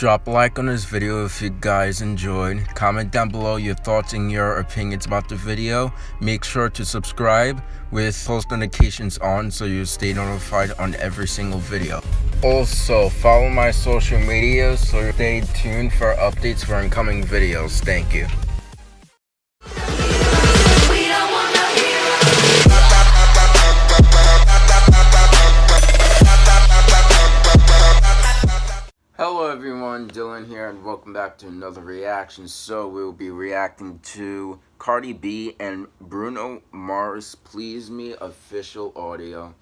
Drop a like on this video if you guys enjoyed. Comment down below your thoughts and your opinions about the video. Make sure to subscribe with post notifications on so you stay notified on every single video. Also, follow my social media so stay tuned for updates for incoming videos. Thank you. Back to another reaction. So we'll be reacting to Cardi B and Bruno Mars Please Me official audio.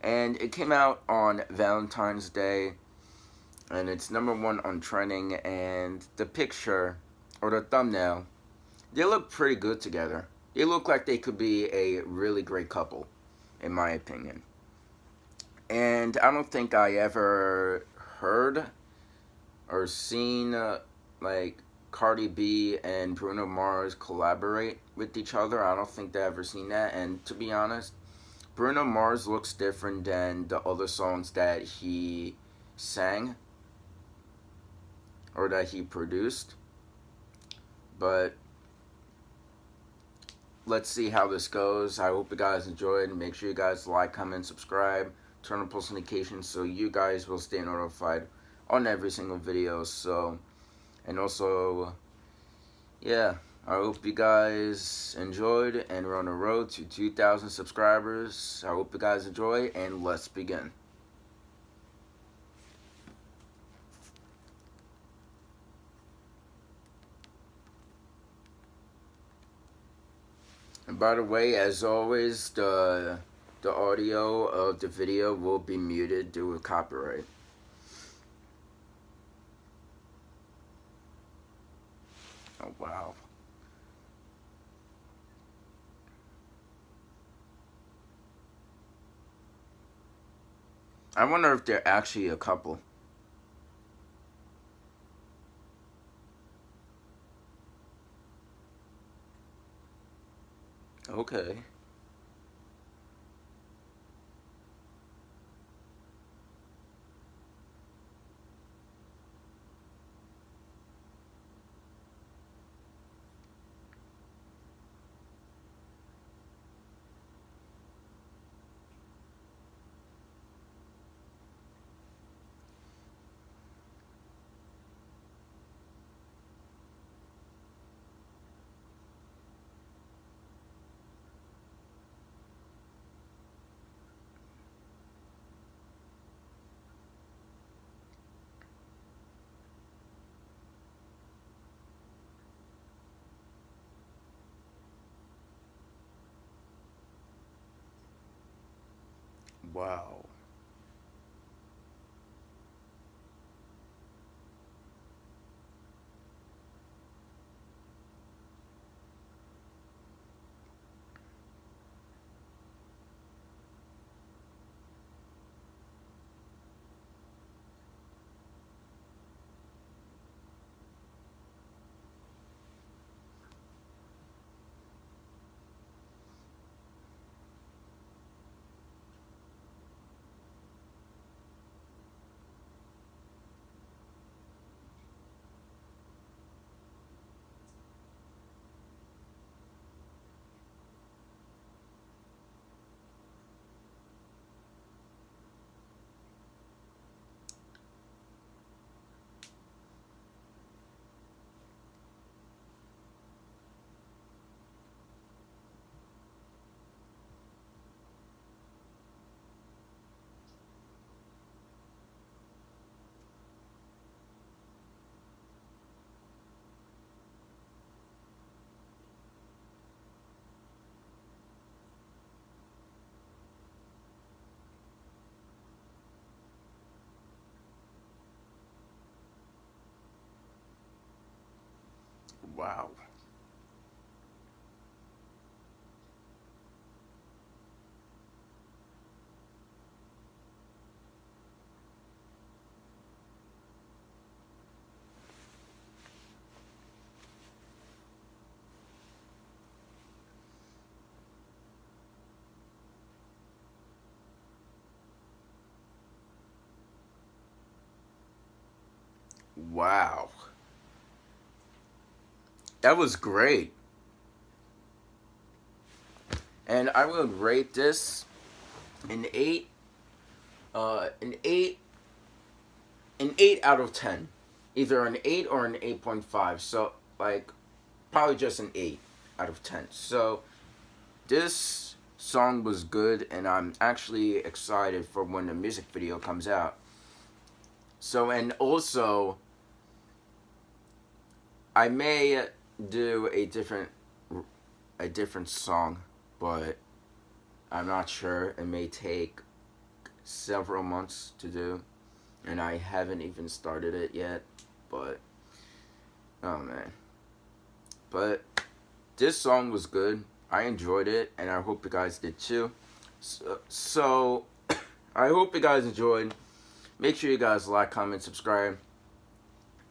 And it came out on Valentine's Day and it's number one on trending and the picture or the thumbnail, they look pretty good together. They look like they could be a really great couple in my opinion. And I don't think I ever heard or seen uh, like Cardi B and Bruno Mars collaborate with each other. I don't think they ever seen that. And to be honest, Bruno Mars looks different than the other songs that he sang or that he produced. But let's see how this goes. I hope you guys enjoyed. Make sure you guys like, comment, subscribe turn on post notifications so you guys will stay notified on every single video so and also yeah I hope you guys enjoyed and we're on the road to 2,000 subscribers I hope you guys enjoy and let's begin and by the way as always the the audio of the video will be muted due to copyright. Oh, wow. I wonder if they're actually a couple. Okay. Wow. Wow. Wow. That was great. And I would rate this an 8 uh an 8 an 8 out of 10. Either an 8 or an 8.5. So like probably just an 8 out of 10. So this song was good and I'm actually excited for when the music video comes out. So and also I may do a different a different song, but I'm not sure. It may take several months to do, and I haven't even started it yet. But oh man, but this song was good. I enjoyed it, and I hope you guys did too. So, so I hope you guys enjoyed. Make sure you guys like, comment, subscribe,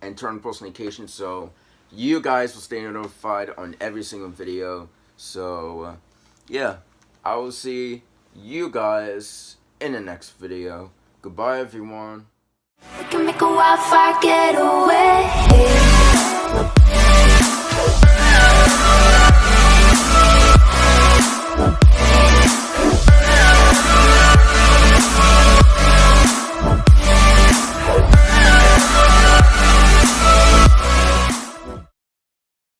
and turn on post notifications so you guys will stay notified on every single video. So, uh, yeah, I will see you guys in the next video. Goodbye, everyone. We can make a wildfire get away.